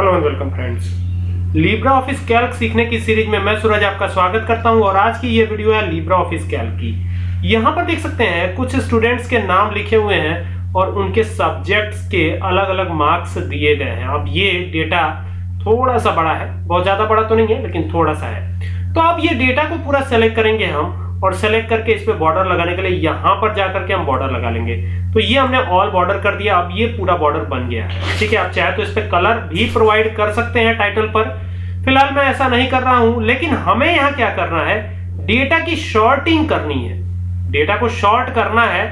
Hello and welcome friends Libre Office Calc सीखने की series में मैं सूरज आपका स्वागत करता हूँ और आज की ये वीडियो है लिब्रा ऑफ़िस कैल्क की। यहाँ पर देख सकते हैं, कुछ स्टूडेंट्स के नाम लिखे हुए हैं और उनके सब्जेक्ट्स के अलग अलग मार्क्स दिए गए हैं। अब ये डेटा थोड़ा सा बड़ा है। बहुत ज़्यादा बड़ा तो नहीं है, लेकिन थोड़ा सा है। तो अब ये डेटा को पूरा सेलेक्ट करेंगे हम और सेलेक्ट करके इस पे बॉर्डर लगाने के लिए यहाँ पर जाकर के हम बॉर्डर लगा लेंगे। तो ये हमने ऑल बॉर्डर कर दिया, अब ये पूरा बॉर्डर बन गया है। ठीक है, आप चाहे तो इस पे कलर भी प्रोवाइड कर सकते हैं टाइटल पर। फ़िलहाल मैं ऐसा नहीं कर रहा हूँ, लेकिन हमें यहाँ क्या करना है? डेटा की शॉर्टिंग करनी है। डेटा को शॉर्ट करना है।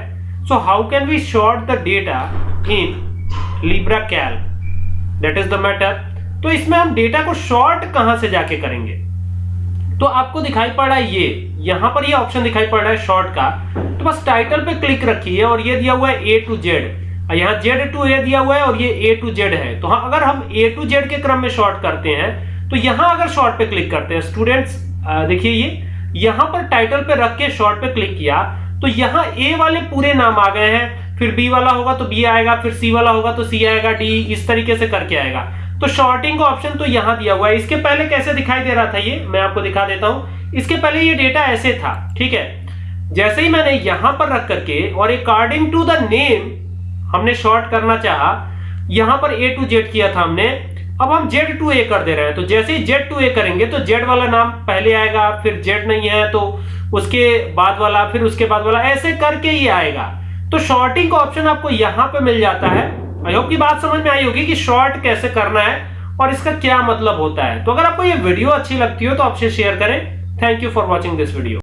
So how can we sort the data in Libre Calc that is the matter तो इसमें हम डेटा को शॉर्ट कहाँ से जाके करेंगे? तो आपको दिखाई पड़ रहा है ये। यहाँ पर ये ऑप्शन दिखाई पड़ रहा है शॉर्ट का। तो बस टाइटल पे क्लिक रखिए और ये दिया हुआ है ए टू जेड यहाँ जेड टू ए दिया हुआ है और ये ए टू जेड है। तो हाँ अगर हम ए टू जेड के क्रम में शॉर्ट करते हैं तो यहाँ अगर शॉर्ट पे क्लिक करते हैं स्टूडेंट्स देखिए ये। यहाँ पर टाइटल पे रख के शॉर्ट पे क्लिक किया तो यहाँ ए वाले पूरे नाम आ गए हैं। फिर बी वाला होगा तो बी आएगा, फिर सी वाला होगा तो सी आएगा डी इस तरीके से करके आएगा। तो शॉर्टिंग का ऑप्शन तो यहाँ दिया हुआ है। इसके पहले कैसे दिखाई दे रहा था ये? मैं आपको दिखा देता हूँ। इसके पहले ये डेटा ऐसे था, ठीक है? जैसे ही मैंने यहाँ पर रख करके, और अकॉर्डिंग टू द नेम हमने शॉर्ट करना चाहा, यहाँ पर ए टू जेड किया था हमने। अब हम जेड टू ए कर दे रहे हैं। तो जैसे ही जेड टू ए करेंगे तो जेड वाला नाम पहले आएगा, फिर जेड नहीं है तो उसके बाद वाला, फिर उसके बाद वाला, ऐसे करके ही आएगा। तो शॉर्टिंग का ऑप्शन आपको यहाँ पे मिल जाता है। आई होप की बात समझ में आई होगी कि शॉर्ट कैसे करना है और इसका क्या मतलब होता है। तो अगर आपको ये वीडियो अच्छी लगती हो तो आपसे शेयर करें। Thank you for watching this video